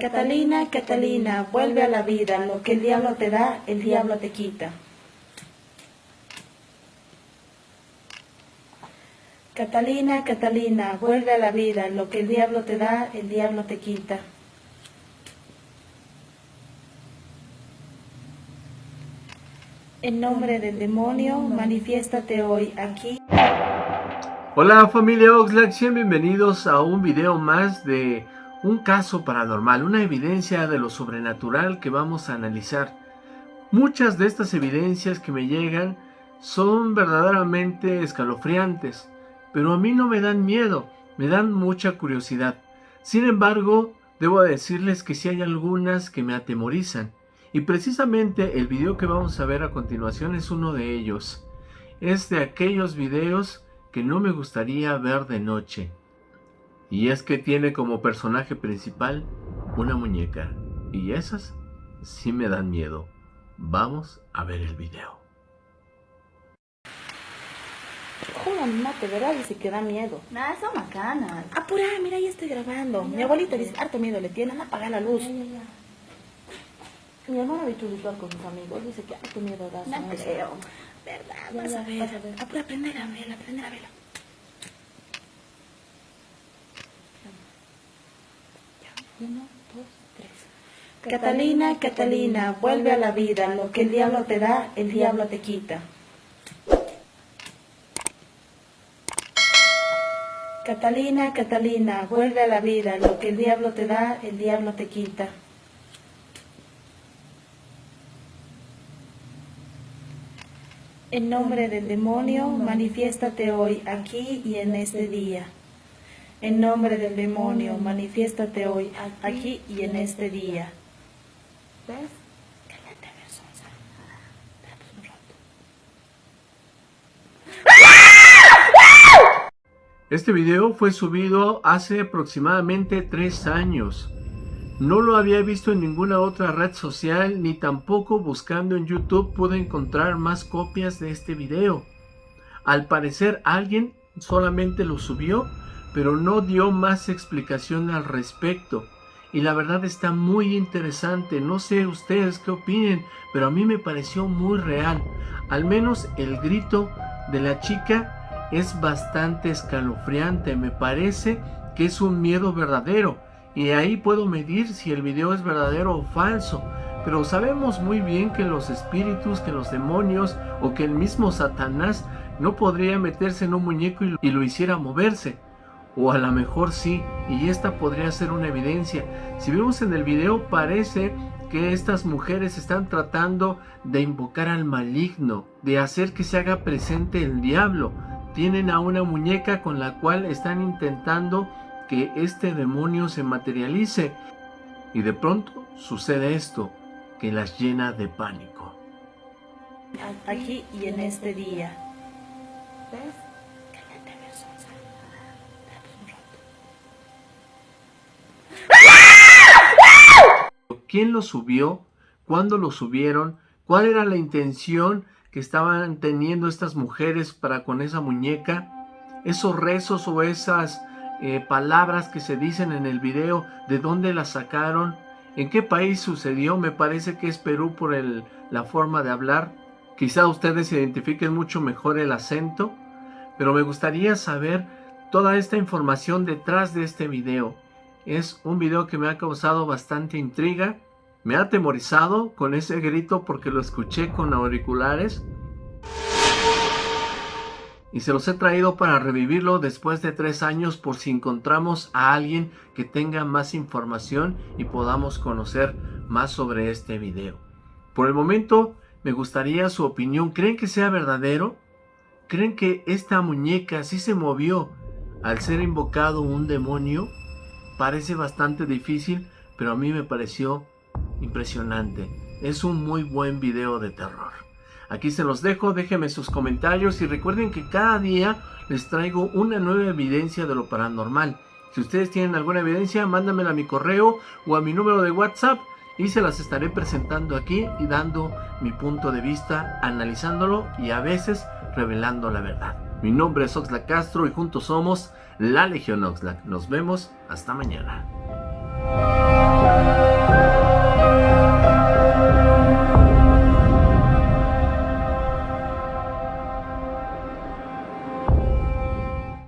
Catalina, Catalina, vuelve a la vida, lo que el diablo te da, el diablo te quita. Catalina, Catalina, vuelve a la vida, lo que el diablo te da, el diablo te quita. En nombre del demonio, manifiéstate hoy aquí. Hola familia Oxlack, bienvenidos a un video más de un caso paranormal, una evidencia de lo sobrenatural que vamos a analizar. Muchas de estas evidencias que me llegan son verdaderamente escalofriantes, pero a mí no me dan miedo, me dan mucha curiosidad. Sin embargo, debo decirles que sí hay algunas que me atemorizan. Y precisamente el video que vamos a ver a continuación es uno de ellos. Es de aquellos videos que no me gustaría ver de noche. Y es que tiene como personaje principal una muñeca. Y esas sí me dan miedo. Vamos a ver el video. Joder, mate, ¿verdad? Dice que da miedo. Nada, son macanas. Apura, mira, ya estoy grabando. Mi abuelita dice, harto miedo le tienen, apaga la luz. Mi hermano ha visto un ritual con sus amigos, dice que harto miedo da. No creo. ¿Verdad? Vas ya, a ver. vas a ver. Apura, prender a vela, prender a vela. Uno, dos, tres. Catalina, Catalina, vuelve a la vida, lo que el diablo te da, el diablo te quita. Catalina, Catalina, vuelve a la vida, lo que el diablo te da, el diablo te quita. En nombre del demonio, manifiéstate hoy, aquí y en este día. En nombre del demonio, manifiéstate hoy, aquí y en este día. ¿Ves? Este video fue subido hace aproximadamente tres años. No lo había visto en ninguna otra red social ni tampoco buscando en YouTube pude encontrar más copias de este video. Al parecer alguien solamente lo subió pero no dio más explicación al respecto. Y la verdad está muy interesante, no sé ustedes qué opinen, pero a mí me pareció muy real. Al menos el grito de la chica es bastante escalofriante, me parece que es un miedo verdadero. Y ahí puedo medir si el video es verdadero o falso. Pero sabemos muy bien que los espíritus, que los demonios o que el mismo Satanás no podría meterse en un muñeco y, lo hiciera moverse. O a lo mejor sí, y esta podría ser una evidencia. Si vemos en el video parece que estas mujeres están tratando de invocar al maligno, de hacer que se haga presente el diablo. Tienen a una muñeca con la cual están intentando que este demonio se materialice. Y de pronto sucede esto, que las llena de pánico. Aquí y en este día. ¿Quién lo subió? ¿Cuándo lo subieron? ¿Cuál era la intención que estaban teniendo estas mujeres para con esa muñeca? Esos rezos o esas eh, palabras que se dicen en el video, ¿de dónde las sacaron? ¿En qué país sucedió? Me parece que es Perú por la forma de hablar. Quizá ustedes identifiquen mucho mejor el acento, pero me gustaría saber toda esta información detrás de este video. Es un video que me ha causado bastante intriga, me ha atemorizado con ese grito porque lo escuché con auriculares y se los he traído para revivirlo después de tres años por si encontramos a alguien que tenga más información y podamos conocer más sobre este video. Por el momento me gustaría su opinión. ¿Creen que sea verdadero? ¿Creen que esta muñeca sí se movió al ser invocado un demonio? Parece bastante difícil, pero a mí me pareció impresionante. Es un muy buen video de terror. Aquí se los dejo, déjenme sus comentarios y recuerden que cada día les traigo una nueva evidencia de lo paranormal. Si ustedes tienen alguna evidencia, mándamela a mi correo o a mi número de WhatsApp y se las estaré presentando aquí y dando mi punto de vista, analizándolo y a veces revelando la verdad. Mi nombre es Oxlack Castro y juntos somos la Legión Oxlack. Nos vemos hasta mañana.